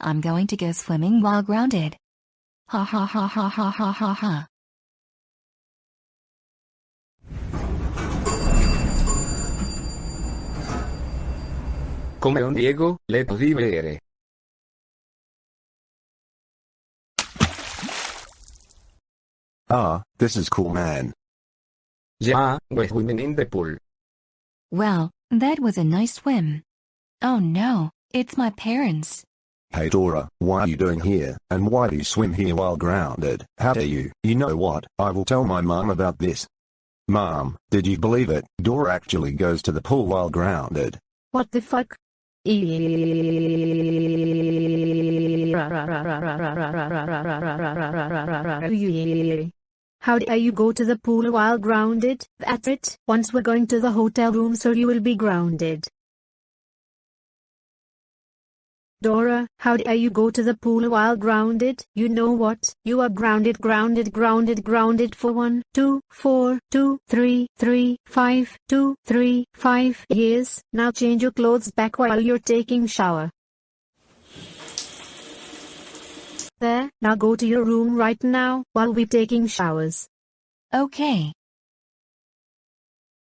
I'm going to go swimming while grounded. Ha ha ha ha ha ha ha ha. Come un Diego, le di bere. Ah, this is cool man. Yeah, we're swimming in the pool. Well, that was a nice swim. Oh no, it's my parents. Hey Dora, why are you doing here, and why do you swim here while grounded? How dare you? You know what, I will tell my mom about this. Mom, did you believe it? Dora actually goes to the pool while grounded. What the fuck? How dare you go to the pool while grounded? That's it. Once we're going to the hotel room so you will be grounded. Dora, how dare you go to the pool while grounded? You know what? You are grounded, grounded, grounded, grounded for one, two, four, two, three, three, five, two, three, five years. Now change your clothes back while you're taking shower. There, now go to your room right now while we're taking showers. Okay.